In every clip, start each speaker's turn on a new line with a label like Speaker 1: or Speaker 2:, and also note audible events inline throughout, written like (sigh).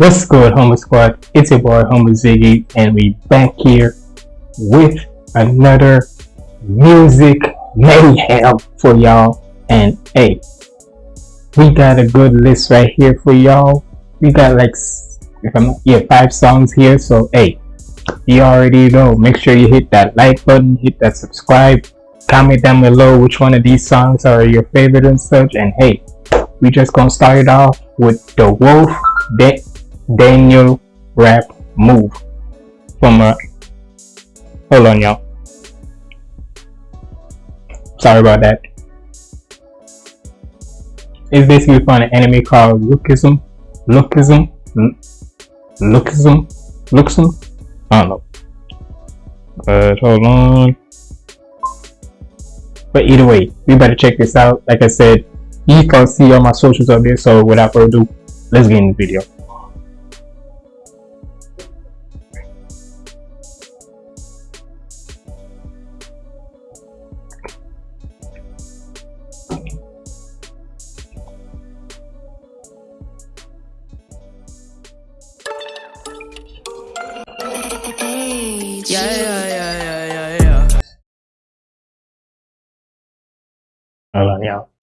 Speaker 1: What's good, Homer Squad? It's your boy, Homer Ziggy, and we back here with another music mayhem for y'all. And hey, we got a good list right here for y'all. We got like, if I'm yeah, five songs here. So hey, you already know. Make sure you hit that like button, hit that subscribe, comment down below which one of these songs are your favorite and such. And hey, we just gonna start it off with the Wolf Deck Daniel rap move from a hold on y'all. Sorry about that. It's basically from an anime called lookism lookism lookism lookism? I don't know. But hold on. But either way we better check this out. Like I said you can see all my socials up there so without further ado let's get in the video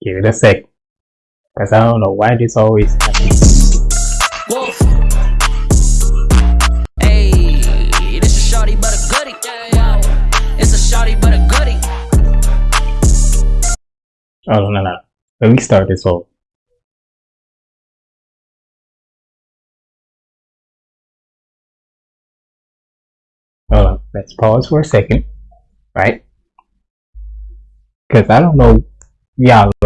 Speaker 1: Give it a sec. Because I don't know why this always happens.
Speaker 2: Wolf. Hey, this a shawty but a goodie. It's a shawty but a goodie.
Speaker 1: Oh, no, no. Let me start this over. Hold on. Let's pause for a second. Right? Because I don't know. Look.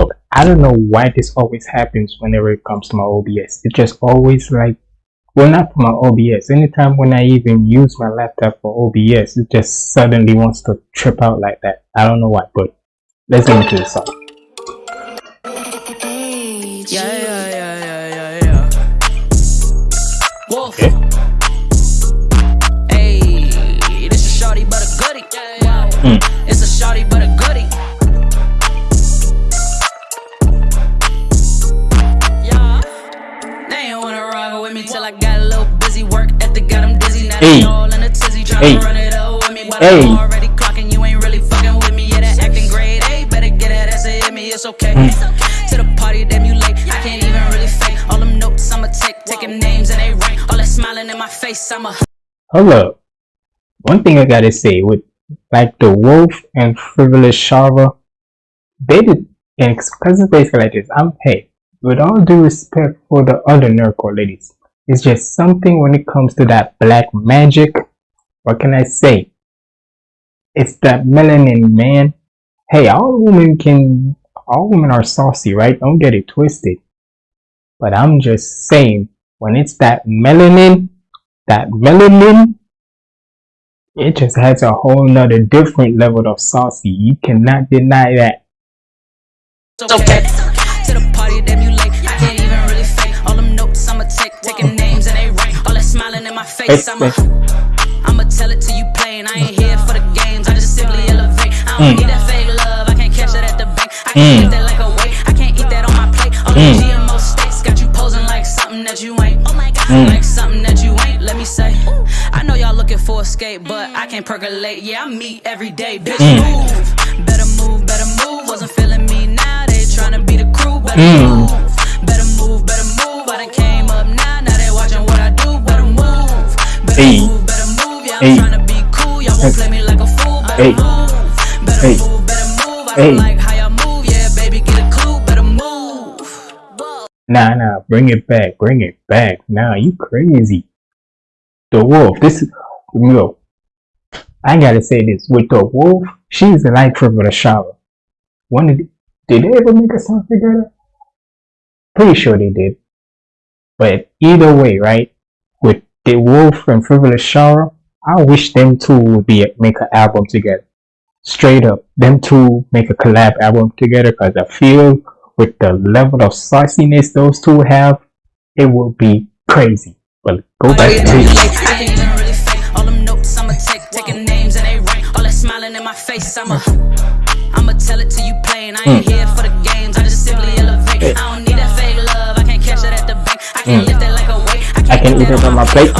Speaker 1: I don't know why this always happens whenever it comes to my OBS. It just always like. Well, not for my OBS. Anytime when I even use my laptop for OBS, it just suddenly wants to trip out like that. I don't know why, but let's get into the song.
Speaker 2: Yeah, yeah, yeah, yeah, yeah, yeah. Wolf.
Speaker 1: Okay.
Speaker 2: Hey, this a shawty but a goodie.
Speaker 1: Mm.
Speaker 2: It's a shawty but a goodie. Fake. All them notes I'ma take. Names and they. All in my face. I'm a
Speaker 1: Hold up. One thing I gotta say with like the Wolf and Frivolous Shara, they did, and because it's basically like this, I'm hey, with all due respect for the other nerdcore ladies, it's just something when it comes to that black magic. What can I say? It's that melanin, man. Hey, all women can, all women are saucy, right? Don't get it twisted. But I'm just saying, when it's that melanin, that melanin, it just has a whole nother different level of saucy. You cannot deny that.
Speaker 2: Okay. Smiling in my face. I'ma, tell it to you plain. I ain't here for the games. I just simply elevate. I don't
Speaker 1: Mm.
Speaker 2: need that fake love. I can't catch that at the bank. I
Speaker 1: Mm.
Speaker 2: can't eat that like a weight. I can't eat that on my plate. All
Speaker 1: Mm.
Speaker 2: the GMO steaks got you posing like something that you ain't. Oh my god,
Speaker 1: Mm.
Speaker 2: like something that you ain't. Let me say. I know y'all looking for escape, but I can't percolate. Yeah, I meet every day. Bitch,
Speaker 1: Mm.
Speaker 2: move. Better move, better move. Wasn't feeling me now. They tryna be the crew. Better
Speaker 1: Mm.
Speaker 2: move. Get a clue. Better move.
Speaker 1: Nah, nah, bring it back, bring it back. Nah, you crazy. The wolf, this is, yo, I gotta say this. With the wolf, she's like Frivolous Shara. One of the, did they ever make a song together? Pretty sure they did. But either way, right? The wolf and Frivolous Shara, I wish them two would be make an album together. Straight up, them two make a collab album together because I feel with the level of sauciness those two have, it will be crazy. But go back to
Speaker 2: I
Speaker 1: it.
Speaker 2: can't mm.
Speaker 1: Can eat it on my plate.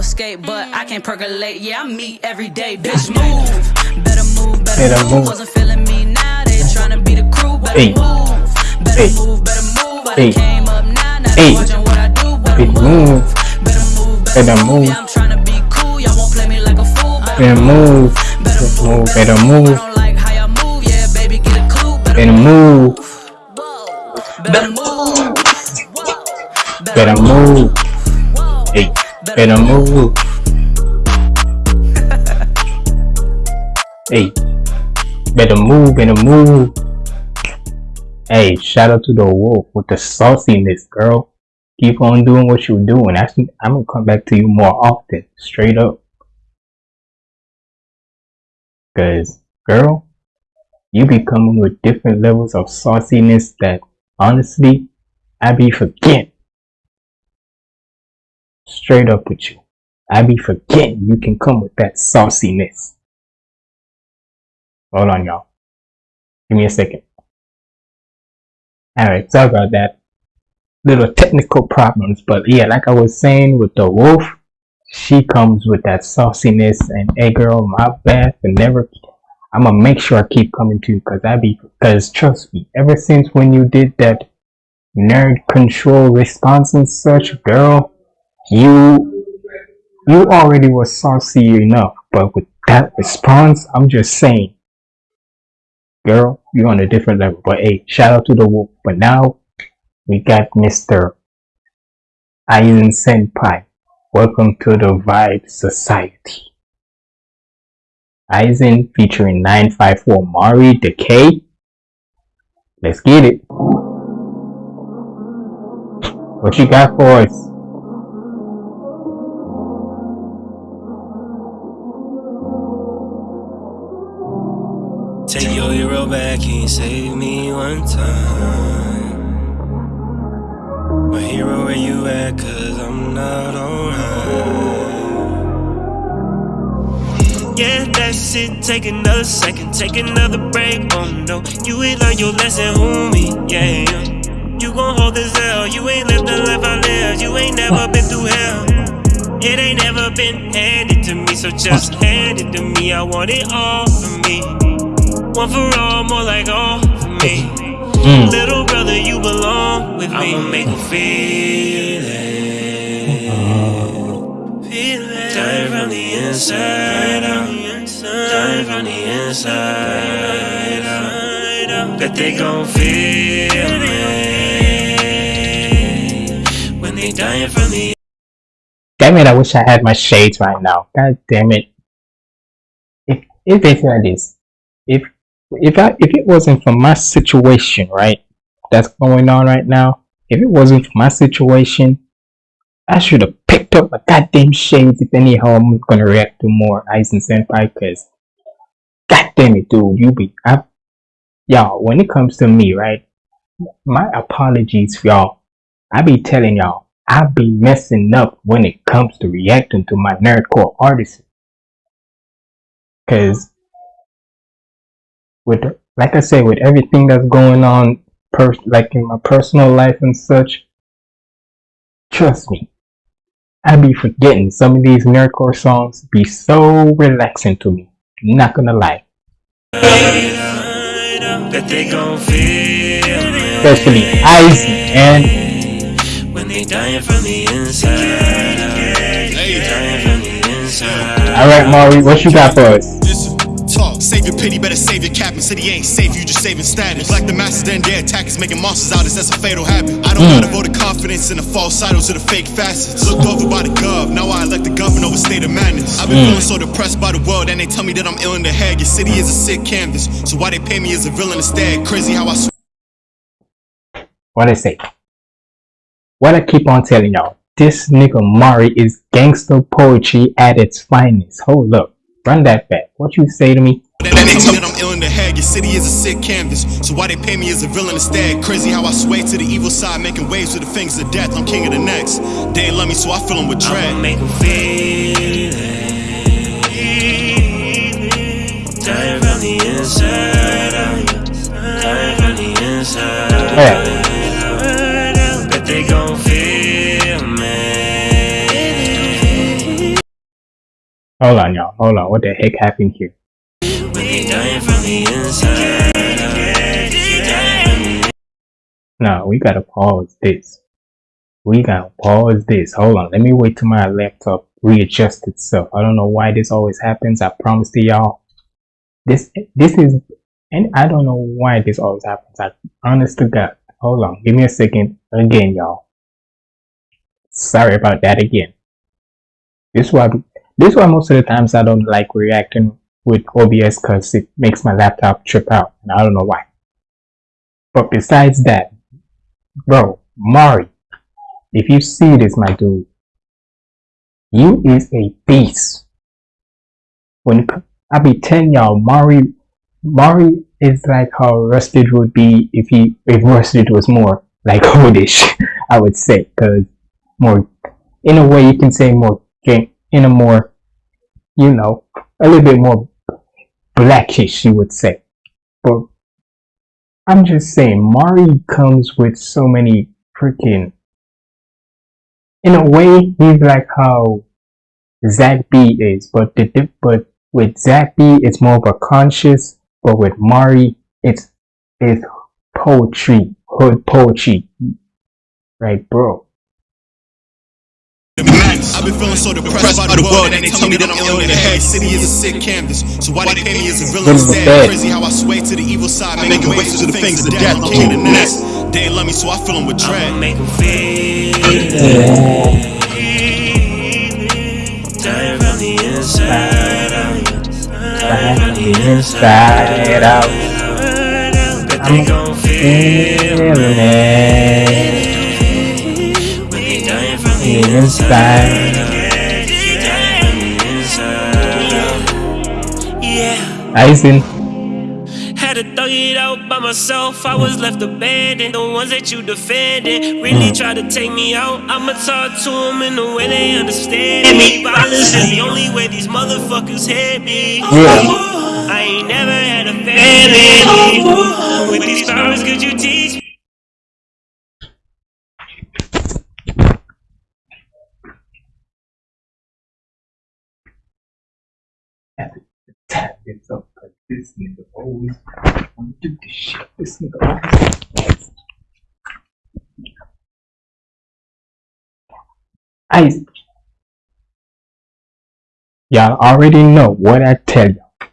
Speaker 2: Escape, but I can't percolate. Yeah, I meet every day. Bitch, move. Better move, better, move. Wasn't feeling me now, they tryna be the crew. Better move. Better move, better move. I came up now, now they watching what I do. Better move. Better move, better, move. I'm tryna be cool. Y'all won't play me like a fool. Better,
Speaker 1: move.
Speaker 2: better Move.
Speaker 1: Better move.
Speaker 2: Better,
Speaker 1: move.
Speaker 2: Better move.
Speaker 1: Better move. Hey. Better move. Hey. Better move. Better move. Hey, shout out to the wolf with the sauciness, girl. Keep on doing what you're doing. Actually, I'm gonna come back to you more often, straight up. Cause, girl, you be coming with different levels of sauciness that, honestly, I be forgetting. Straight up with you. I be forgetting you can come with that sauciness. Hold on, y'all. Give me a second. Alright, sorry about that. Little technical problems, but yeah, like I was saying with the wolf, she comes with that sauciness and hey girl, my bad for never I'm gonna make sure I keep coming to you because I be because trust me, ever since when you did that nerd control response and such, girl, you you already was saucy enough, but with that response, I'm just saying, girl, you're on a different level. But hey, shout out to the wolf. But now we got Mr. Aizen Senpai. Welcome to the Vibe Society. Aizen featuring 954 Mari Decay. Let's get it. What you got for us?
Speaker 3: Take your hero back, he saved me one time. My hero, where you at? Cause I'm not alright. That's it. Take another second, take another break. Oh no, you ain't learned your lesson, homie. Yeah, you gon' hold this L. You ain't lived the life I lived. You ain't never been through hell. It ain't never been handed to me, so just hand it to me. I want it all for me. One for all, more like all for me.
Speaker 1: Mm.
Speaker 3: Little brother, you belong with me. I'ma make them feel it. Feel it. Dying from the inside out. The inside uh, out. Bet they gon' feel it. When they dying from the
Speaker 1: Damn it, I wish I had my shades right now. God damn it. If if it's like this, if if I if it wasn't for my situation, right, that's going on right now, if it wasn't for my situation, I should have picked up my goddamn shades if anyhow I'm gonna react to more Aizen Senpai cause God damn it, dude, you be I y'all, when it comes to me, right? My apologies, y'all. I be telling y'all, I be messing up when it comes to reacting to my nerdcore artists. Cause with like I said, with everything that's going on, like in my personal life and such, trust me, I be forgetting some of these nerdcore songs be so relaxing to me. Not gonna lie,
Speaker 3: that they gon' feel it.
Speaker 1: especially Aizen, and
Speaker 3: When they dying from the inside They dying from the inside
Speaker 1: All right, Maury, what you got for us?
Speaker 4: Talk. Save your pity, better save your cap. And said he ain't safe, you just saving status. Like the masters, then their attackers making monsters out of us, that's a fatal habit. I don't hmm. gotta vote of confidence in the false idols or the fake facets. Looked over by the gov, now I elect the governor over state of madness. I've been hmm. feeling so depressed by the world, and they tell me that I'm ill in the head. Your city is a sick canvas, so why they pay me as a villain instead? Crazy how I.
Speaker 1: What I say? What I keep on telling y'all, this nigga Mari is gangster poetry at its finest. Hold up, run that back. What you say to me?
Speaker 4: Then they tell me that I'm ill in the head. Your city is a sick canvas. So why they pay me as a villain instead? Crazy how I sway to the evil side, making waves with the fingers of death. I'm king of the next. They ain't love me, so I fill them with
Speaker 3: I'ma make them feel it Dying from the inside out Dying from
Speaker 1: Yeah.
Speaker 3: Bet
Speaker 1: Hold on, y'all. Hold on. What the heck happened here? No, we gotta pause this. We gotta pause this. Hold on. Let me wait till my laptop readjust itself. I don't know why this always happens. I promise to y'all. This this is and I don't know why this always happens. I honest to God. Hold on. Give me a second again, y'all. Sorry about that again. This is why this is why most of the times I don't like reacting with OBS because it makes my laptop trip out and I don't know why. But besides that, bro, Mari, if you see this, my dude, you is a beast. When I be telling y'all, Mari, Mari is like how Rustage would be if he if Rustage was more like (laughs) Hodish, I would say, because more in a way you can say more game in a more you know a little bit more blackish, you would say. But I'm just saying, Mari comes with so many freaking. In a way, he's like how Zach B is, but the but with Zach B, it's more of a conscious, but with Mari, it's it's poetry, hood poetry, right, bro?
Speaker 4: I've been feeling so depressed by the world, and they tell me that I'm ill in the head. City is a sick canvas, so why they pay me as a villain instead? Crazy how I sway to the evil side, making ways to the things of death. I'm king of the nest. They ain't love me, so I fill them with dread.
Speaker 3: make 'em feel Dying from the inside out.
Speaker 1: Back from the inside out,
Speaker 3: Bet they gon' feel
Speaker 1: it.
Speaker 3: When they dying from the
Speaker 1: The inside.
Speaker 3: Yeah,
Speaker 1: Aizen,
Speaker 3: had to thug it out by myself. I was left abandoned. The ones that you defended really hmm. tried to take me out. I'ma talk to them in the way they understand me. Violence is the only way these motherfuckers hit me.
Speaker 1: Yeah.
Speaker 3: I ain't never had a family. With these powers, could you teach me?
Speaker 1: tap this up because this nigga always wanna do this shit. This nigga always. Isaac. Y'all already know what I tell y'all.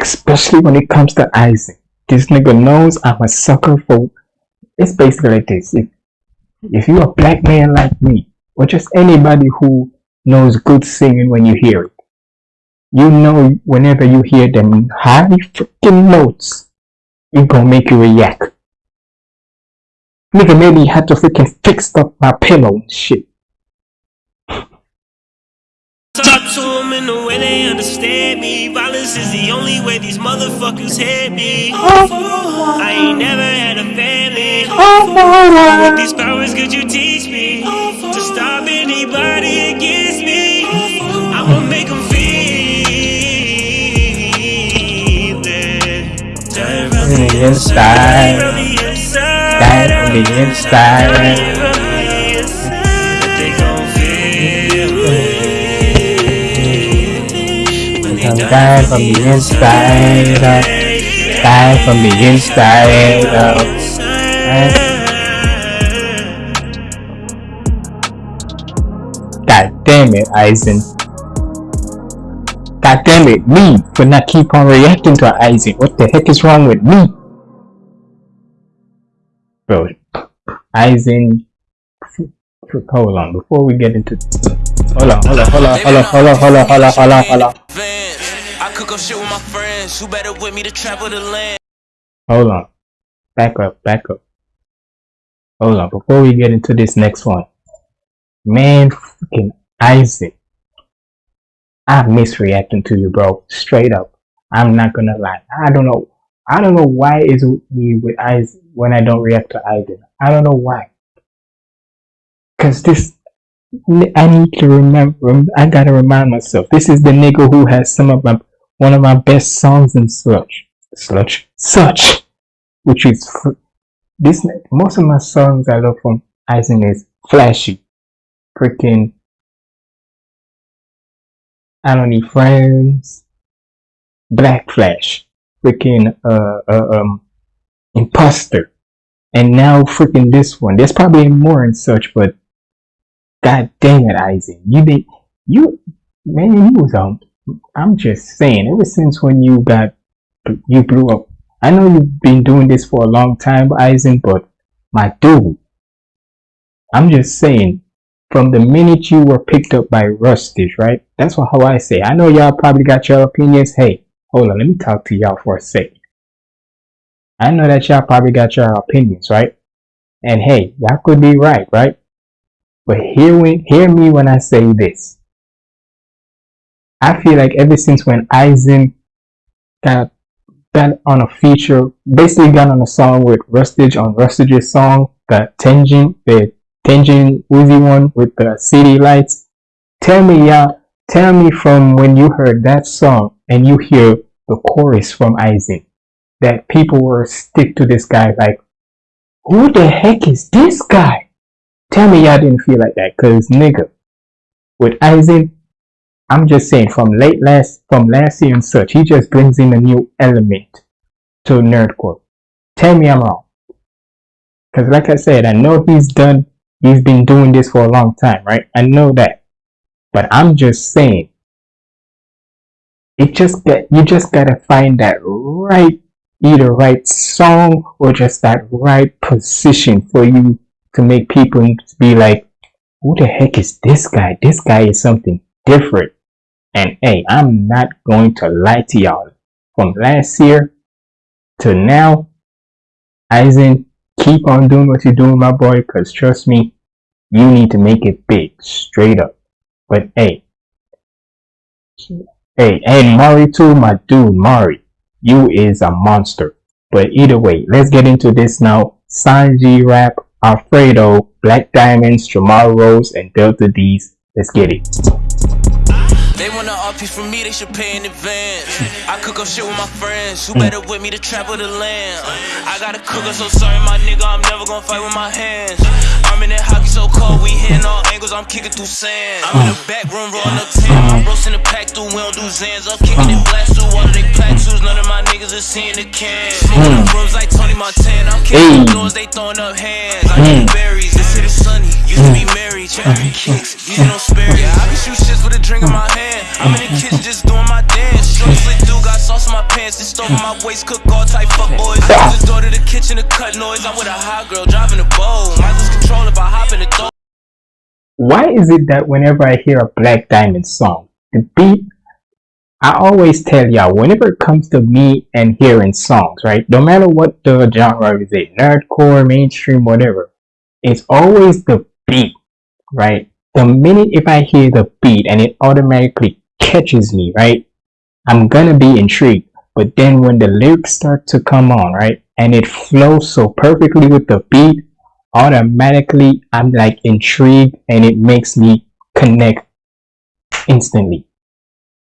Speaker 1: Especially when it comes to Isaac. This nigga knows I'm a sucker for. It's basically like this. If, if you're a black man like me, or just anybody who knows good singing when you hear it, you know whenever you hear them high freaking notes, it gonna make you react. Nigga maybe had to freaking fix up my pillow and shit.
Speaker 3: Talk to them in the way they understand me. Violence is the only way these motherfuckers hit me. I ain't never had a family. With these powers, could you teach me to stop anybody against me? I'ma make them they gon' feel it. When they
Speaker 1: I'm
Speaker 3: die
Speaker 1: dying from the inside out. Dying from the inside out. God damn it, Aizen. God damn it, me for not keep on reacting to Aizen. What the heck is wrong with me? F- f- Hold on, before we get into. Hold on, hold on, hold on, hold on, hold on, hold on, hold on, hold on, hold on.
Speaker 5: I cook up shit with my friends. Who better with me to travel the land?
Speaker 1: Hold on. Back up, back up. Hold on, before we get into this next one. Man, freaking Isaac. I miss reacting to you, bro. Straight up. I'm not gonna lie. I don't know. I don't know why it's me with eyes when I don't react to Aiden. I don't know why. Cause this, I need to remember. I gotta remind myself. This is the nigga who has some of my one of my best songs in Sludge. Sludge. Such which is this most of my songs I love from Eisen is flashy, freaking. I don't need friends. Black Flash, freaking uh, uh um imposter, and now freaking this one. There's probably more and such, but god dang it, Eisen, you did you man you was um. I'm just saying, ever since when you got you blew up I know you've been doing this for a long time, Eisen, but my dude, I'm just saying, from the minute you were picked up by Rustage, right? That's what, how I say. I know y'all probably got your opinions. Hey, hold on, let me talk to y'all for a sec. I know that y'all probably got your opinions, right? And hey, y'all could be right, right? But hear me, hear me when I say this. I feel like ever since when Eisen got got on a feature, basically got on a song with Rustage on Rustage's song, the Tengen, the Tengen Uzui one with the city lights. Tell me, y'all, tell me from when you heard that song and you hear the chorus from Isaac that people were stick to this guy like, who the heck is this guy? Tell me y'all didn't feel like that, cause nigga, with Isaac, I'm just saying from late last from last year and such, he just brings in a new element to nerdcore. Tell me I'm wrong. Cause like I said, I know he's done he's been doing this for a long time, right? I know that. But I'm just saying it just get you just gotta find that right either right song or just that right position for you to make people be like, who the heck is this guy? This guy is something different. And hey, I'm not going to lie to y'all. From last year to now, Eisen, keep on doing what you're doing, my boy, because trust me, you need to make it big, straight up. But hey, hey, and Mari too, my dude, Mari, you is a monster. But either way, let's get into this now. Sanji Rap, Alfredo, Black Diamonds, Jamal Rose, and Delta D's. Let's get it.
Speaker 5: They want an from me, they should pay in advance. I cook up shit with my friends, who mm. better with me to travel the land? I gotta cook up, so sorry, my nigga, I'm never gonna fight with my hands. I'm in that hockey so cold, we hitting all angles, I'm kicking through sand. I'm in the back room, rolling up 10, I'm roasting the pack through, don't do Zans. I'm kicking it blast through all of they platoons, none of my niggas are seeing the can. Smoking rooms like Tony Montana, I'm kicking the doors, they throwing up hands. I need mm. berries, this shit is sunny, used to be mm. married, cherry kicks, usually don't spare Yeah, I can shoot shits with a drink in my hand. I'm in the mm-hmm. kitchen just doing my dance. Short slick dude got sauce in my pants. This stove in my mm. waist, cook all type fuck boys. I just door to the kitchen to cut noise. I'm with a hot girl driving a bowl. Might lose control if I hop in the door.
Speaker 1: Why is it that whenever I hear a Black Diamond song, the beat, I always tell y'all, whenever it comes to me and hearing songs, right, no matter what the genre is, it nerdcore, mainstream, whatever, it's always the beat, right? the minute if I hear the beat and it automatically catches me, right? I'm gonna be intrigued. But then when the lyrics start to come on, right? And it flows so perfectly with the beat, automatically I'm like intrigued and it makes me connect instantly.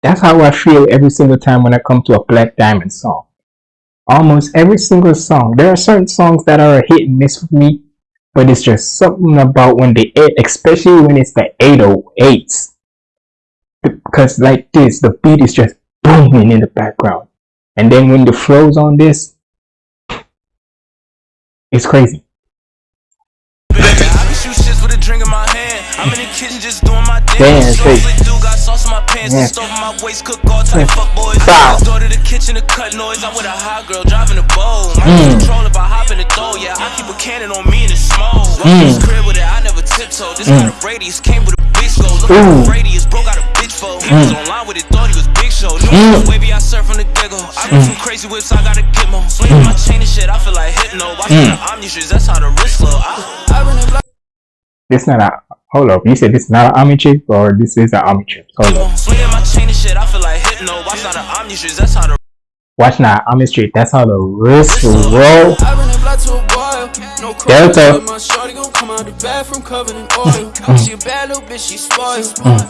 Speaker 1: That's how I feel every single time when I come to a Black Diamond song. Almost every single song. There are certain songs that are a hit and miss for me, but it's just something about when they especially when it's the 808s because like this the beat is just booming in the background and then when the flows on this it's crazy
Speaker 5: I'm in the kitchen just doing my dance. Dude got sauce in my pants, yeah. stove in my waist, cook all type fuck boys. Go to the kitchen to cut noise. I'm with a hot girl driving a bowl. I mm. control if I hop in the door. Yeah, I keep a cannon on me in the smoke. Mm. Crib with it, I never tiptoe. This mm. kind of radius came with a big. Look at the radius, bro got a bitch for. He was mm. online with it, thought he was big show. New mm. wavy, I surf on the diggle. I got some crazy whips, I gotta get more. Swinging my chain and shit, I feel like hypno. Watching mm. the Omni that's how the wrist flow. I, I black.
Speaker 1: Not a hold up. You said this is not an army chip or this is an army chip. Hold up. Watch now, army street. That's how the wrist roll. Delta. She a bad little bitch, she spoiled.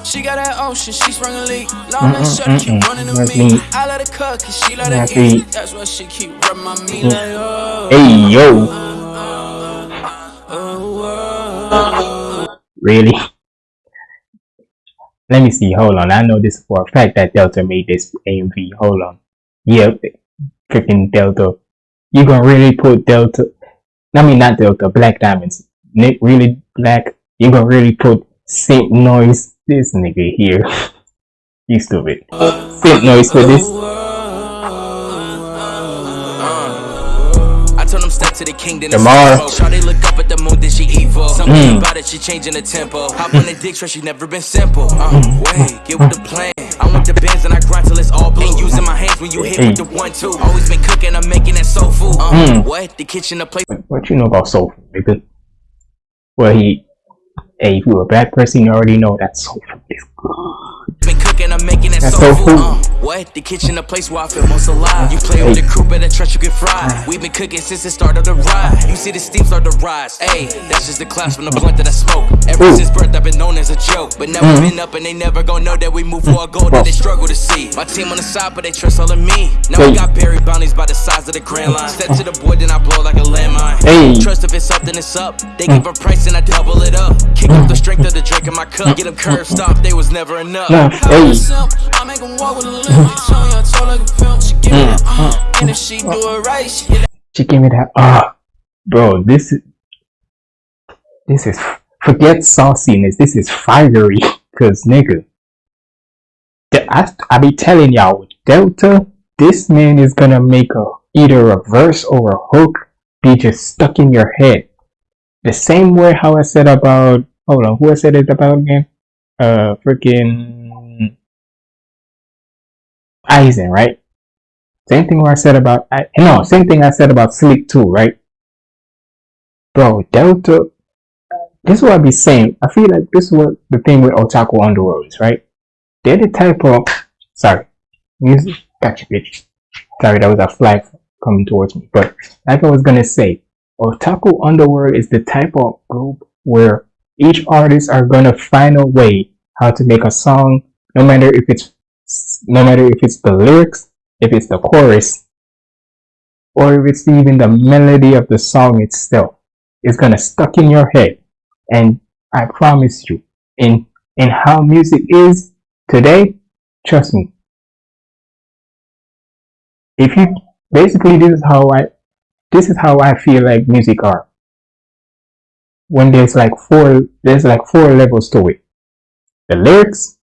Speaker 1: She got that ocean, she sprung a leak. Long that shirt, keep running to me. I let her cook, cause she let her eat. That's why she keep rubbing my meat like, oh. Hey, yo. Really? Let me see. Hold on. I know this for a fact that Delta made this AMV. Hold on. Yep. Freaking Delta. You gonna really put Delta? I mean, not Delta. Black Diamonds. Nick really black. You gonna really put Saint Noise? This nigga here. (laughs) you stupid. Saint Noise for this.
Speaker 5: To the king, then
Speaker 1: Tomorrow.
Speaker 5: Shawty look up at the moon, then she evil. Something about it, she changing the tempo. Hop on the dick, she never been simple. Uh, wait, get with the plan. I want the bands and I grind till it's all blue. Using my hands when you hit with the one two. Always been cooking, I'm making that soul food. Uh, what? The kitchen, the place.
Speaker 1: What you know about soul food, nigga? Well, he, hey, if you're a bad person, you already know that soul food is good.
Speaker 5: I'm making that
Speaker 1: That's
Speaker 5: soul
Speaker 1: so
Speaker 5: food. Uh, what? The kitchen, the place where I feel most alive. You play with the crew, better trust you get fried. We've been cooking since the start of the ride. You see the steam start to rise. Hey, that's just the class from the blunt that I smoke. Ever
Speaker 1: Ooh.
Speaker 5: since birth, I've been known as a joke. But now we've mm-hmm. been up and they never gon' know that we move for a goal that they struggle to see. My team on the side, but they trust all in me. Now
Speaker 1: Hey.
Speaker 5: we got buried bounties by the size of the grand line. Step to the board, then I blow like a landmine.
Speaker 1: Hey.
Speaker 5: Trust if it's something, it's up. They give mm. a price and I double it up. Kick up the mm. strength of the drink in my cup. Get them mm. curve stop, they was never enough.
Speaker 1: Nah, hey.
Speaker 6: I make walk with a limp. She give uh, and if she do it right, she get
Speaker 1: She gave me that. Ah, bro, this is this is forget sauciness. This is fiery, cause nigga, the- I I be telling y'all with Delta, this man is gonna make a either a verse or a hook be just stuck in your head. The same way how I said about hold on, who I said it about again? Uh, freaking Eisen, right? Same thing I said about I no, same thing I said about Sleep too, right? Bro, Delta this is what I be saying. I feel like this is what the thing with Otaku Underworld is, right? They're the type of sorry. Music gotcha bitch. Sorry, that was a flag coming towards me. But like I was gonna say, Otaku Underworld is the type of group where each artist are gonna find a way how to make a song, no matter if it's no matter if it's the lyrics, if it's the chorus, or if it's even the melody of the song itself. It's gonna stuck in your head. And I promise you, in in how music is today, trust me. If you basically this is how I this is how I feel like music are. When there's like four there's like four levels to it. The lyrics,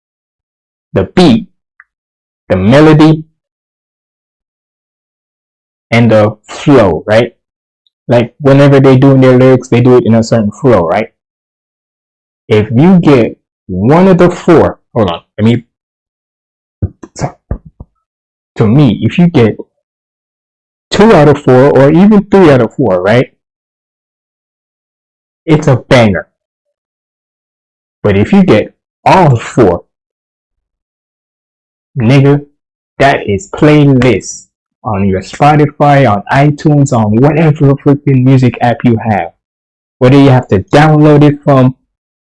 Speaker 1: the beat, the melody, and the flow, right? Like whenever they doing their lyrics, they do it in a certain flow, right? If you get one of the four, hold on, let me. So, to me, if you get two out of four, or even three out of four, right? It's a banger. But if you get all four, nigga, that is playlist on your Spotify, on iTunes, on whatever freaking music app you have. Whether you have to download it from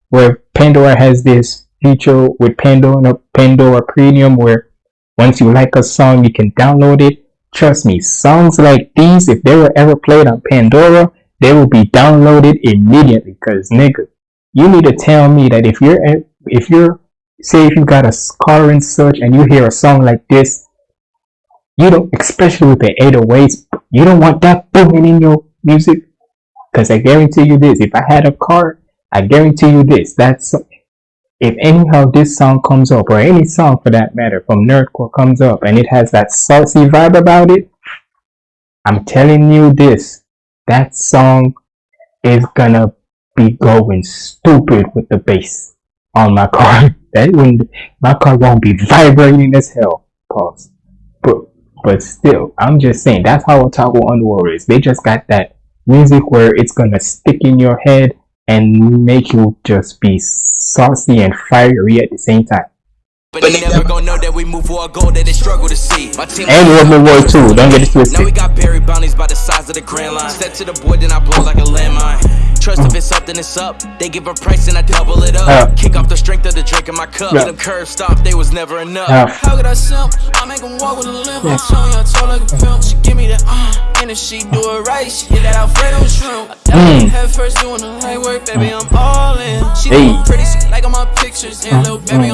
Speaker 1: where Pandora has this feature with Pandora Pandora Premium where once you like a song you can download it. Trust me, songs like these, if they were ever played on Pandora, they will be downloaded immediately. Cause nigga, you need to tell me that if you're if you're say if you got a in search and you hear a song like this, you don't especially with the 808s, you don't want that booming in your music. Cause I guarantee you this, if I had a car, I guarantee you this, that's if anyhow this song comes up or any song for that matter from Nerdcore comes up and it has that saucy vibe about it, I'm telling you this, that song is gonna be going stupid with the bass on my (laughs) car. That when my car won't be vibrating as hell. Pause. But but still, I'm just saying that's how Otaku Underworld is. They just got that music where it's gonna stick in your head and make you just be saucy and fiery at the same time.
Speaker 5: But they never gon' know that we move for a goal that they struggle to see. My team
Speaker 1: And World War War Two, don't get it
Speaker 5: Now we got buried bounties by the size of the grand line. Step to the board, then I blow like a landmine. Trust if it's up, then it's up. They give a price and I double it up.
Speaker 1: Uh.
Speaker 5: Kick off the strength of the drink in my cup.
Speaker 1: Yeah.
Speaker 5: Get them curves stopped, they was never enough.
Speaker 1: Uh,
Speaker 6: How could I simp? I make make 'em walk with a limp. Tongue your toe like a pimp. She give me that, uh, and And if she do it right, she get that Alfredo shrimp. I
Speaker 1: Mm.
Speaker 6: head first doing the light work, baby, I'm all in. She
Speaker 1: Hey.
Speaker 6: look pretty, she like all my pictures. And little baby,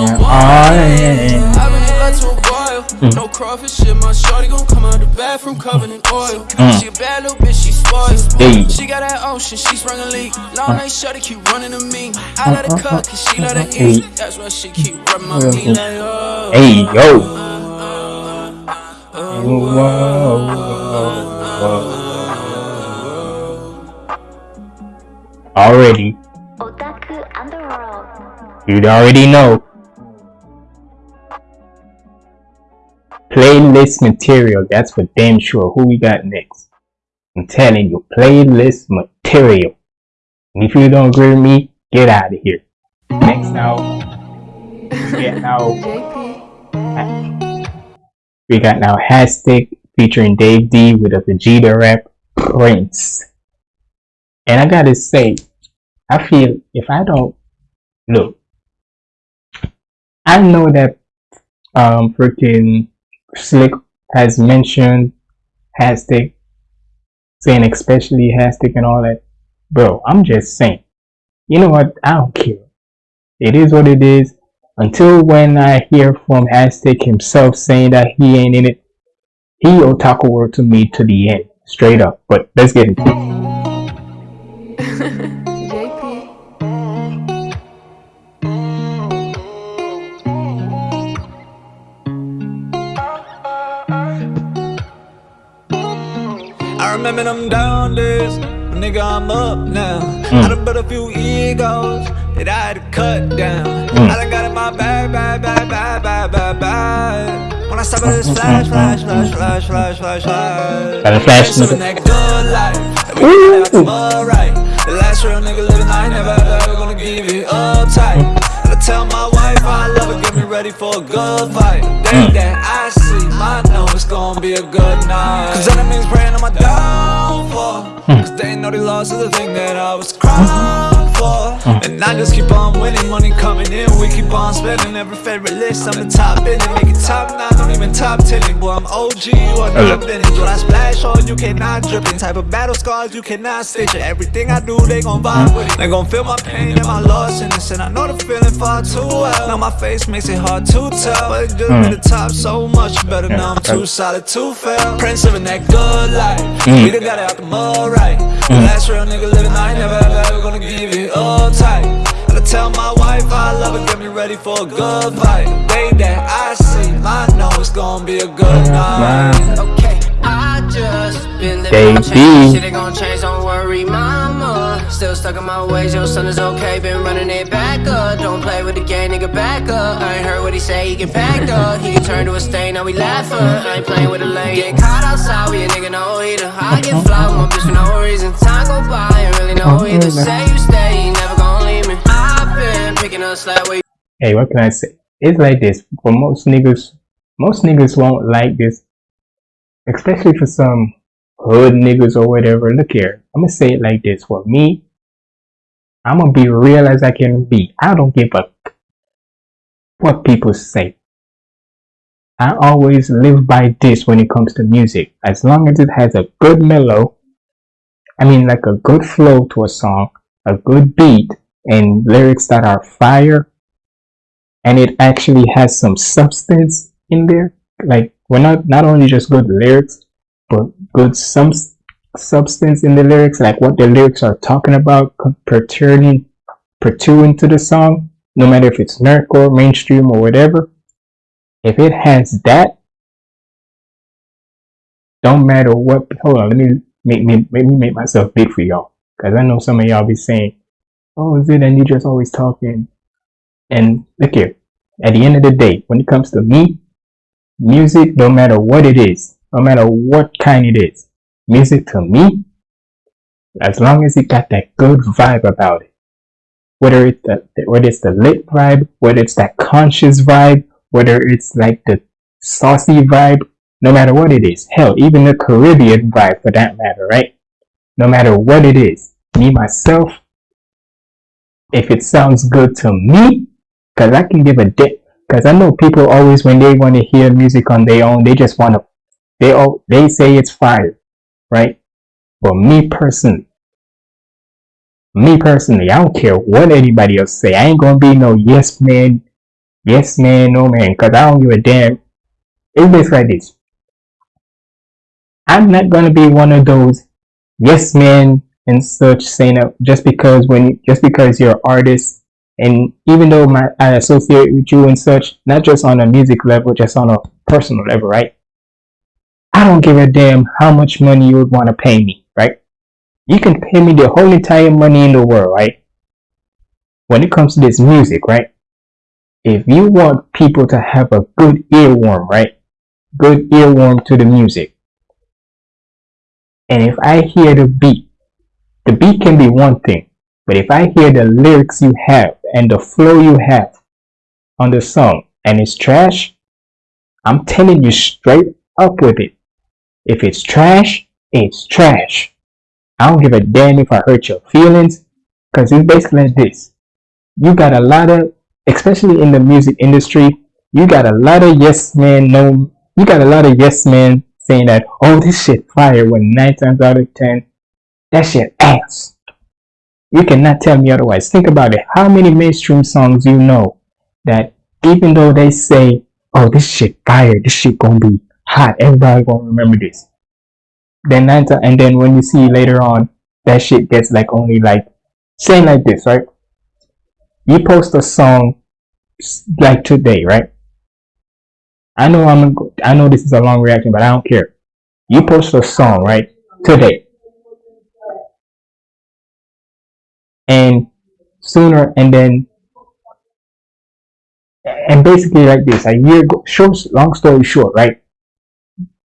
Speaker 1: Mm.
Speaker 6: No crawfish shit, my shorty gon' come out the bathroom covered in oil. Mm. She a bad little bitch, she spoiled.
Speaker 1: Hey.
Speaker 6: She got that ocean, she sprung a leak. Long mm. night shorty keep running to me. I let her cut, cause she let her eat. That's why she keep rubbing my mm-hmm. knee like, oh.
Speaker 1: Hey yo. Already,
Speaker 7: Otaku Underworld.
Speaker 1: you'd already know. Playlist material, that's for damn sure. Who we got next? I'm telling you, playlist material. And if you don't agree with me, get out of here. Next now, (laughs) we got now, we got now Hashtag featuring Dave D with a Vegeta rap Prince. And I gotta say, I feel if I don't look, I know that um freaking Slick has mentioned Hashtag, saying especially Hashtag and all that. Bro, I'm just saying. You know what? I don't care. It is what it is. Until when I hear from Hashtag himself saying that he ain't in it, he otaku word to me to the end, straight up. But let's get into it.
Speaker 8: I'm up now. Hmm. I done built a few egos that I had to cut down. Hmm. I done got in my bag, bag, bag, bag, bag, bag, bag. When I stop at this hmm, flash, flash, flash, flash, flash, flash, flash.
Speaker 1: Got a flash, nigga.
Speaker 8: that good life. We got the mud right. The last real nigga living, I ain't never ever gonna give it up tight. I tell my wife I love her, get me ready for a good fight. Day that I I know it's gonna be a good night. Cause enemies praying on my downfall. Hmm. Cause they know they lost the thing that I was crying for. And I just keep on winning, money coming in, we keep on spending. Every favorite list, I'm the top in it. Make it top nine, don't even top ten. it. Boy, I'm OG, you are not vintage. What I splash on, you cannot drip it. Type of battle scars, you cannot stitch it. Everything I do, they gon' vibe with it. They gon' feel my pain and my loss in this. And I know the feeling far too well. Now my face makes it hard to tell. But it just hmm. been the top so much better. Now I'm too solid to fail. Prince living that good life. Hmm. We done got it out the mud right. The last real nigga living, I ain't never ever, ever gonna give it up tight. And I tell my wife I love her, get me ready for a good fight. Day that I see, I know it's gonna be a good night.
Speaker 6: Okay, I just been living
Speaker 1: Baby.
Speaker 6: change. Shit ain't gon' change, don't worry, mama. Still stuck in my ways, your son is okay. Been running it back up. Don't play with the game, nigga, back up. I ain't heard what he say, he get packed up. He can turn to a stain, now we laughing. I ain't playing with a lane. Get caught outside, we a nigga no either. I get fly with my bitch for no reason. Time go by, ain't really know either. Say you stay, you never gon' leave me. I've been picking up slack where
Speaker 1: Hey, what can I say? It's like this. For most niggas, most niggas won't like this. Especially for some hood niggas or whatever. Look here. I'm gonna say it like this. For me, I'm gonna be real as I can be. I don't give a what people say. I always live by this when it comes to music. As long as it has a good mellow, I mean like a good flow to a song, a good beat, and lyrics that are fire, and it actually has some substance in there. Like we're not not only just good lyrics, but good some substance in the lyrics, like what the lyrics are talking about, pertaining pertaining to the song, no matter if it's nerdcore, mainstream, or whatever. If it has that, don't matter what. Hold on, let me make me make me make myself big for y'all, because I know some of y'all be saying, "Oh, is it?" And you just always talking. And look here, at the end of the day, when it comes to me, music, no matter what it is, no matter what kind it is, music to me, as long as it got that good vibe about it, whether it's the whether it's the lit vibe, whether it's that conscious vibe, whether it's like the saucy vibe, no matter what it is, hell, even the Caribbean vibe for that matter, right? No matter what it is, me myself, if it sounds good to me, because I can give a dick. Because I know people always, when they want to hear music on their own, they just want to, they all, they say it's fire, right? But me personally, me personally, I don't care what anybody else say. I ain't gonna be no yes man, yes man, no man, cause I don't give a damn. It's basically like this. I'm not gonna be one of those yes men and such saying that just because when just because you're an artist and even though my I associate with you and such, not just on a music level, just on a personal level, right? I don't give a damn how much money you would want to pay me, right? You can pay me the whole entire money in the world, right? When it comes to this music, right? If you want people to have a good earworm, right? Good earworm to the music. And if I hear the beat, the beat can be one thing, but if I hear the lyrics you have and the flow you have on the song and it's trash, I'm telling you straight up with it. If it's trash, it's trash. I don't give a damn if I hurt your feelings, because it's basically like this. You got a lot of, especially in the music industry, you got a lot of yes men, no, you got a lot of yes men saying that, oh, this shit fire, when nine times out of ten, that shit ass. You cannot tell me otherwise. Think about it. How many mainstream songs you know that even though they say, oh, this shit fire, this shit gonna be hot, everybody gonna remember this. Then nine ti- and then when you see later on, that shit gets like only like, saying like this, right? You post a song like today, right? I know I'm, I know this is a long reaction, but I don't care. You post a song, right? Today. and sooner and then and basically like this a year go short long story short right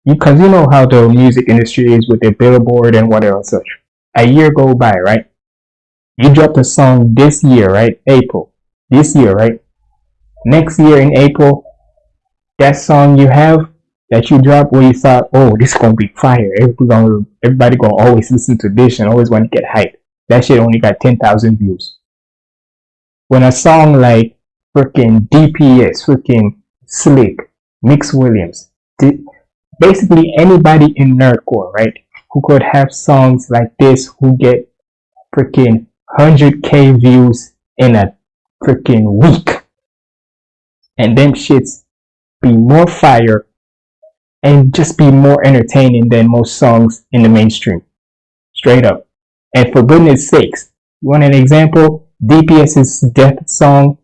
Speaker 1: because you know how the music industry is with the billboard and whatever such. A year go by right? You dropped a song this year right? April. This year right? Next year in april that song you have that you dropped where you thought oh this is gonna be fire. Everybody gonna, everybody gonna always listen to this and always want to get hyped. That shit only got 10,000 views. When a song like freaking DPS, freaking Slick, Mix Williams, basically anybody in nerdcore, right, who could have songs like this who get freaking 100k views in a freaking week. And them shits be more fire and just be more entertaining than most songs in the mainstream. Straight up. And for goodness sakes, you want an example? DPS's death song,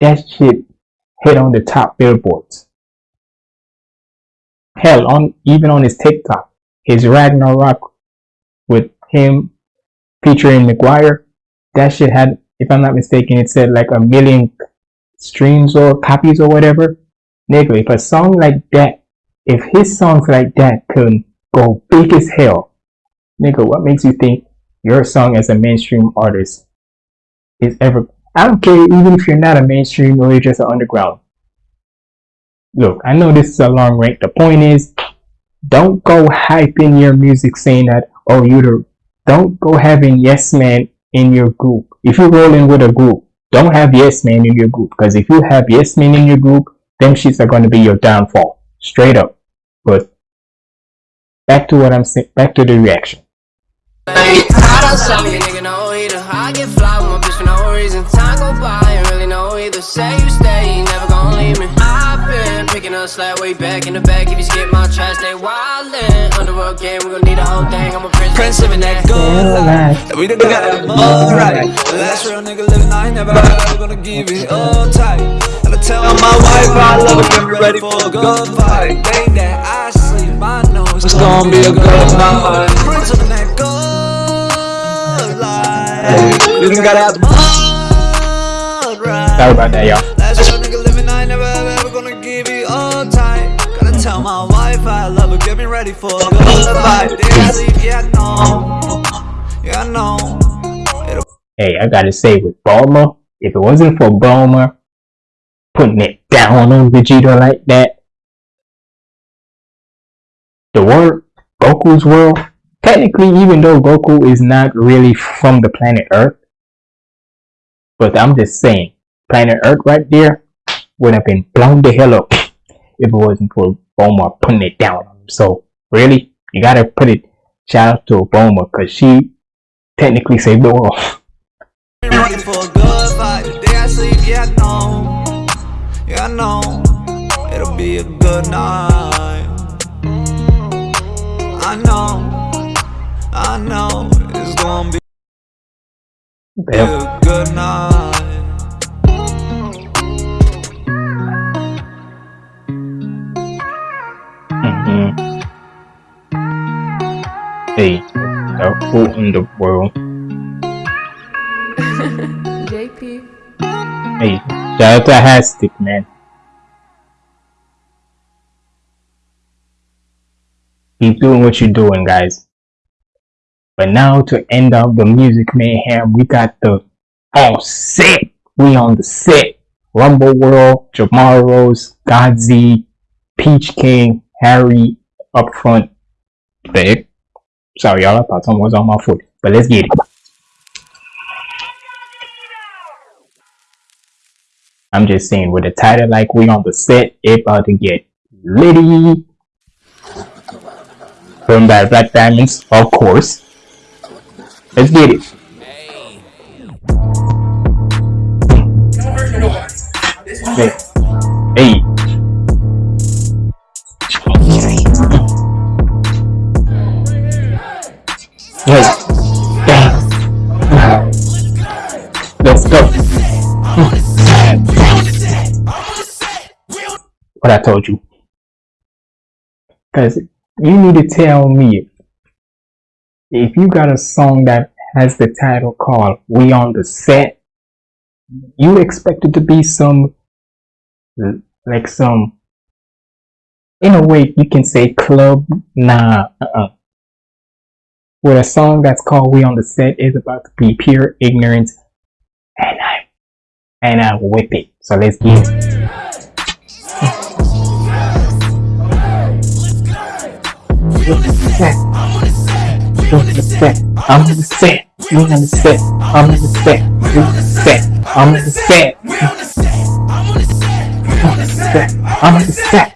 Speaker 1: that shit hit on the top billboards. Hell, on even on his TikTok, his Ragnarok with him featuring McGuire, that shit had, if I'm not mistaken, it said like a million streams or copies or whatever. Nigga, if a song like that, if his songs like that could go big as hell, nigga, what makes you think your song as a mainstream artist is ever? I don't care even if you're not a mainstream or you're just an underground. Look, I know this is a long rant. The point is, don't go hyping your music saying that oh you the don't go having yes man in your group. If you're rolling with a group, don't have yes man in your group because if you have yes man in your group, them shits are going to be your downfall, straight up. But back to what I'm saying. Back to the reaction.
Speaker 6: Say you stay, never been picking up slack way back in the back. If you skip my trash, they wildin'. Underworld game, we gon' need a whole thing. I'm a prince,
Speaker 8: Prince living that good life. And we done got that mud right. The last real nigga living, I ain't never ever gonna give it up tight. And I tell my wife I love her, get me ready for a good fight. Day that I sleep, I know it's gonna be a good night. Prince living that good life. We done got that mud right.
Speaker 1: Sorry about that, y'all.
Speaker 8: Tell my wife I love her, get me ready for a sleep, yeah. Yeah.
Speaker 1: Hey, I gotta say with Bulma, if it wasn't for Bulma putting it down on Vegeta like that, the world, Goku's world, technically, even though Goku is not really from the planet Earth, but I'm just saying, planet Earth right there would have been blown the hell up it wasn't for Bulma putting it down. On him. So, really, You gotta put it shout out to Bulma because she technically saved the world. (laughs) who in the world? (laughs)
Speaker 9: JP.
Speaker 1: Hey, shout out to Hastic, man. Keep doing what you're doing, guys. But now to end up the music mayhem, we got the oh, all set. We on the set. Rumble World, Jamar Rose, Godzy, Peach King, Harry up front. Thick. Sorry, y'all. I thought someone was on my foot. But let's get it. I'm just saying, with a title like we on the set, it about to get litty. From by Black Diamonds, of course. Let's get it. Hey. Hey. Hey. Bang. Let's go. What I told you. Because you need to tell me if you got a song that has the title called We on the Set, you expect it to be some, like some, in a way you can say club, nah, uh-uh. With a song that's called We on the Set is about to be pure ignorance, and I, and I whip it. So let's get it. We on the set. I'm on the set. We on the set. I'm on the set. We on the set. I'm on the set. We on the set. I'm on the set.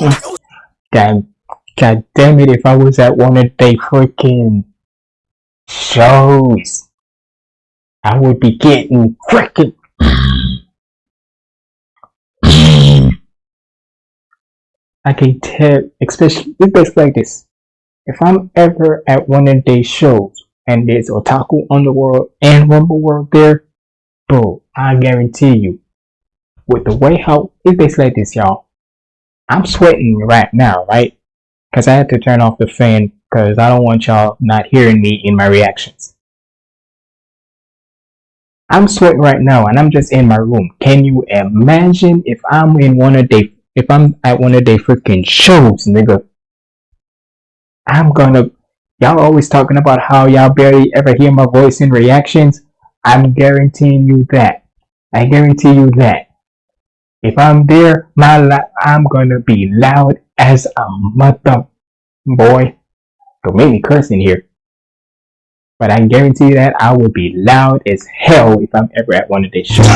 Speaker 1: God, God damn it, if I was at one of they freaking shows, I would be getting freaking. I can tell, especially, it's best like this. If I'm ever at one of these shows and there's Otaku Underworld and Rumble World there, bro, I guarantee you, with the way how, it's basically like this, y'all. I'm sweating right now, right? Because I had to turn off the fan because I don't want y'all not hearing me in my reactions. I'm sweating right now and I'm just in my room. Can you imagine if I'm in one of they if I'm at one of they freaking shows, nigga? I'm gonna y'all always talking about how y'all barely ever hear my voice in reactions. I'm guaranteeing you that. I guarantee you that. If I'm there, my li- I'm gonna be loud as a mother boy. Don't make me curse in here. But I guarantee that I will be loud as hell if I'm ever at one of these shows.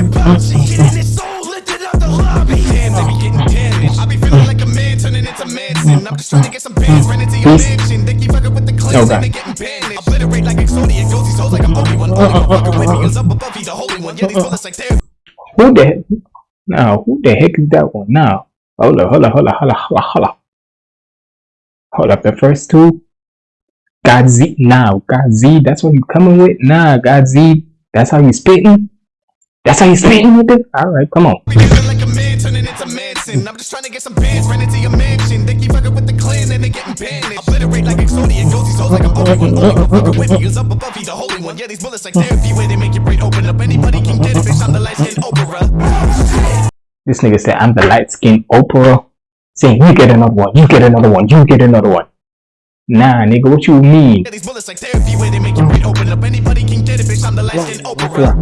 Speaker 1: Hey, fucking about ooh. Mm, mm, mm, lucky. Oh god. Who the heck? Now, who the heck is that one now? Hold up, hold up, hold up, hold up, hold up, hold up. Hold up, the first two. God Z, now, God Z, that's what you coming with? Nah, God Z, that's how you spitting? That's how you spitting with it? Alright, come on.
Speaker 4: I'm just trying to get some bands, ran into your mansion. They keep fucking with the clan and they getting banished. Obliterate like Exodia, goes these hoes like I'm Obi-Wan. Only one fucking with me is up above, he's the holy one. Yeah, these bullets like therapy where they make your brain open up. Anybody can get it, bitch. I'm the light skinned Oprah.
Speaker 1: This nigga said I'm the light skinned Oprah. Saying you get another one, you get another one, you get another one. Nah, nigga, what you mean?
Speaker 4: Yeah, these bullets like therapy where they make your brain open up. Anybody can get it, bitch. I'm the light skinned Oprah.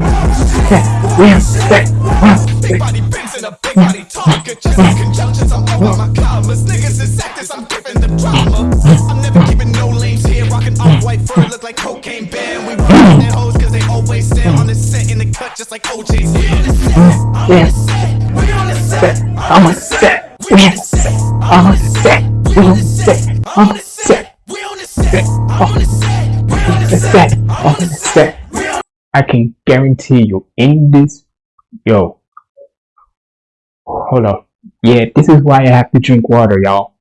Speaker 4: Big body bends and a big body talk. Conjunctions, I'm over my commas. Niggas is actors, I'm giving them drama. I'm never keeping no lanes here. Rocking off white fur, look like cocaine band. We rockin' their hoes cause they always stand on the set in the cut just like OJ's.
Speaker 1: I'm on the set. We on the set. I'm the set. We on the set. I'm on the set.
Speaker 4: We on the set. I'm on the set. We on
Speaker 1: The set. I'm on the set. I can guarantee you in this, yo. Hold up. Yeah, this is why I have to drink water, y'all.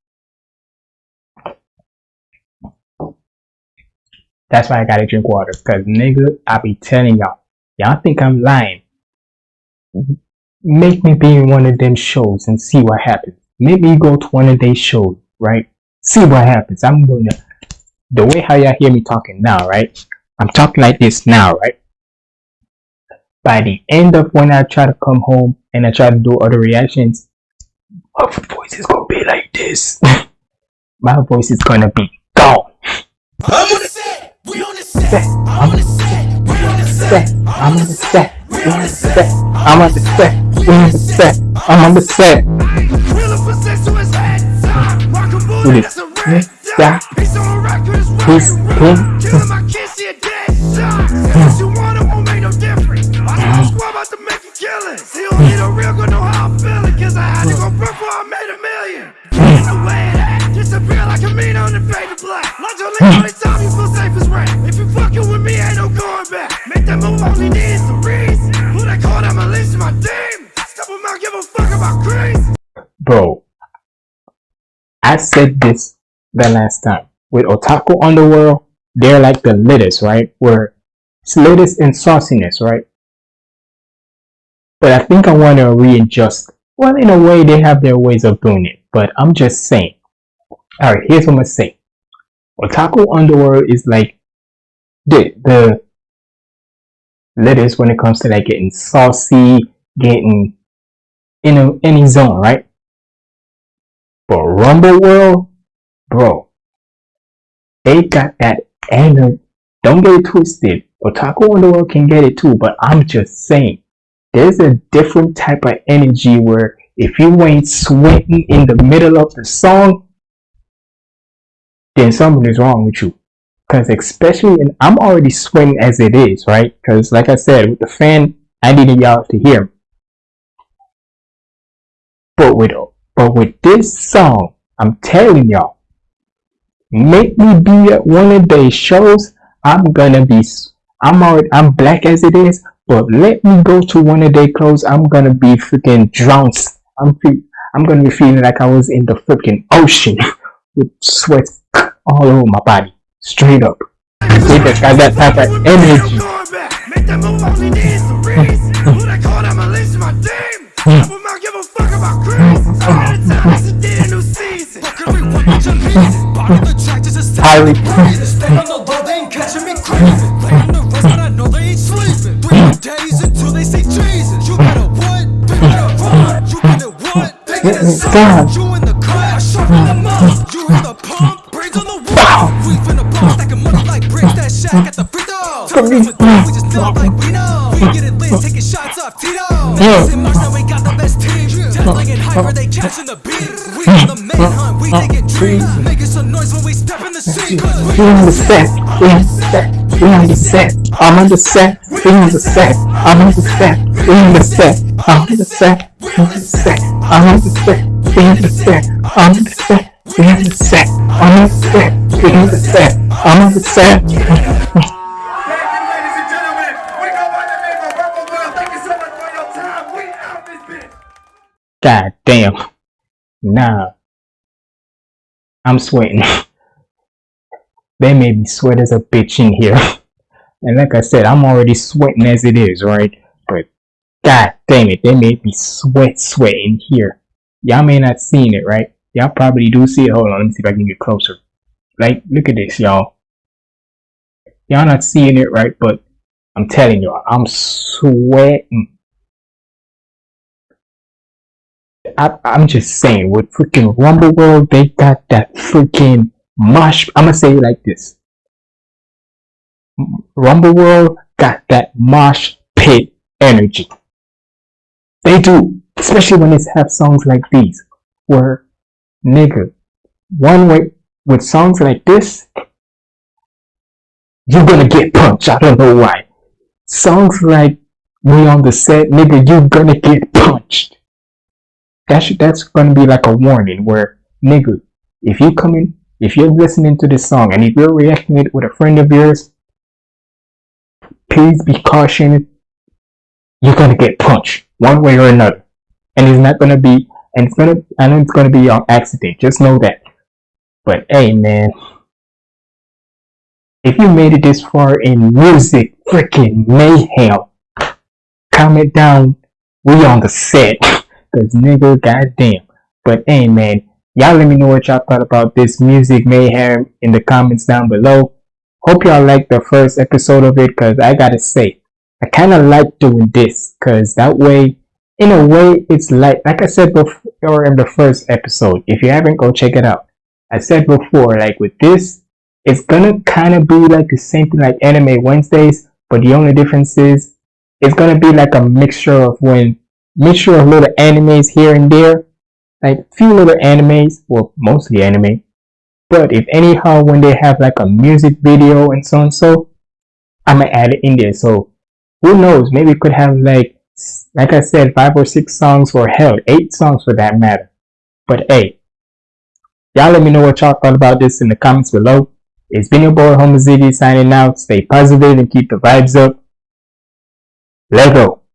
Speaker 1: That's why I gotta drink water. Cause nigga, I be telling y'all, y'all think I'm lying. Make me be in one of them shows and see what happens. Make me go to one of their shows, right? See what happens. I'm gonna the way how y'all hear me talking now, right? I'm talking like this now, right? By the end of when I try to come home and I try to do other reactions, my voice is gonna be like this. my voice is gonna be gone.
Speaker 4: I'm on the set. We on the set.
Speaker 1: Set.
Speaker 4: I'm on the set. We on the set.
Speaker 1: set. I'm on the set. We on the set. I'm on the set. We on the set. I'm on the set.
Speaker 4: Rockin'
Speaker 1: Who
Speaker 4: booty,
Speaker 1: this?
Speaker 4: that's
Speaker 1: Yeah.
Speaker 4: dot. He's on a record, it's
Speaker 1: He's
Speaker 4: rockin'
Speaker 1: pink.
Speaker 4: roll. Killing my kids, see a dead shot. If you want it, won't make no difference. I know squad about to make a killing. He don't need a real good know how I'm feeling. Cause I had to go broke before I made a million. The way that disappear like a mean on the fade to black. Lunch on the only time you feel safe is rap. If you fucking with me, ain't no going back. Make that move, only needs the reason. Who that call that my leash, my team? Step them out, give a fuck about crease.
Speaker 1: Bro, I said this the last time. With Otaku Underworld, they're like the latest, right? Where it's latest in sauciness, right? But I think I want to readjust. Well, in a way, they have their ways of doing it. But I'm just saying. Alright, here's what I'm going to say. Otaku Underworld is like the, the latest when it comes to like getting saucy, getting in a, any zone, right? But Rumble World, bro, they got that energy. Don't get it twisted. Otaku Underworld can get it too, but I'm just saying, there's a different type of energy where if you ain't sweating in the middle of the song, then something is wrong with you. Because especially, and I'm already sweating as it is, right? Because like I said, with the fan, I needed y'all to hear. But with but with this song, I'm telling y'all, make me be at one of these shows. I'm gonna be. I'm already. I'm black as it is, but let me go to one of their clothes. I'm gonna be freaking drowned. I'm. Fe- I'm gonna be feeling like I was in the freaking ocean (laughs) with sweat all over my body, straight up. They just got that type of energy.
Speaker 4: Make that move only needs the reason. Who that call that my leash, my team? Step them out, give a fuck about crease. So many times it did a new season.
Speaker 1: Highly.
Speaker 8: Stay on the low, they ain't catching me creeping. Play on the rest, but I know they ain't sleeping. Three more days until they say Jesus. You better what? They better run. You better what? They get inside. You in the car, I sharpen them up. You in the pump, brains on the wall. We finna blow, stacking money like bricks. That shack at the free throw. Tell me what to do, we just know like we know. We get it lit, taking shots off Tito. Vegas and Mars, now we got the best team. Deadline and hyper, they catching the beat. We on the manhunt, we taking trees. Making some noise when we step in the scene. We
Speaker 1: We on the set. We on the set. We on the set. I'm on the set. We on the set. I'm on the set. We on the set. I'm on the set. We on the set. I'm on the set. We on the set. I'm on the set. We on the set. I'm on the set. We on the set. I'm on the set.
Speaker 4: Thank you, ladies and gentlemen. We go by the name of Rebel World. Thank you so much for your time. We out this bitch.
Speaker 1: God damn. Nah. I'm sweating. (laughs) they made me sweat as a bitch in here. (laughs) And like I said, I'm already sweating as it is, right? But god damn it, they made me sweat, sweat in here. y'all may not seen it, right? Y'all probably do see it. Hold on, let me see if I can get closer. Like, look at this, y'all. Y'all not seeing it, right? But I'm telling y'all, I'm sweating. I, I'm just saying, with freaking Rumble World, they got that freaking mosh. I'm gonna say it like this: Rumble World got that mosh pit energy. They do, especially when they have songs like these, where nigga, one way with songs like this, you're gonna get punched. I don't know why. Songs like "We on the Set," nigga, you're gonna get punched. That's that's gonna be like a warning where, nigga, if you come in, if you're listening to this song and if you're reacting it with a friend of yours, please be cautioned. You're gonna get punched one way or another, and it's not gonna be, and it's gonna, I know it's gonna be on accident. Just know that. But hey, man, if you made it this far in music freaking mayhem, comment down. We on the set, cause nigga, goddamn. But hey, man, y'all let me know what y'all thought about this music mayhem in the comments down below. Hope y'all liked the first episode of it, cause I gotta say, I kind of like doing this, cause that way, in a way, it's like like I said before in the first episode. If you haven't, go check it out. I said before, like with this, it's gonna kind of be like the same thing like Anime Wednesdays, but the only difference is it's gonna be like a mixture of when mixture of little animes here and there, like few little animes, well mostly anime. But if anyhow when they have like a music video and so and so, I'ma add it in there. So who knows? Maybe it could have like like I said, five or six songs or hell, eight songs for that matter. But hey, y'all let me know what y'all thought about this in the comments below. It's been your boy Homo signing out. Stay positive and keep the vibes up. Let go.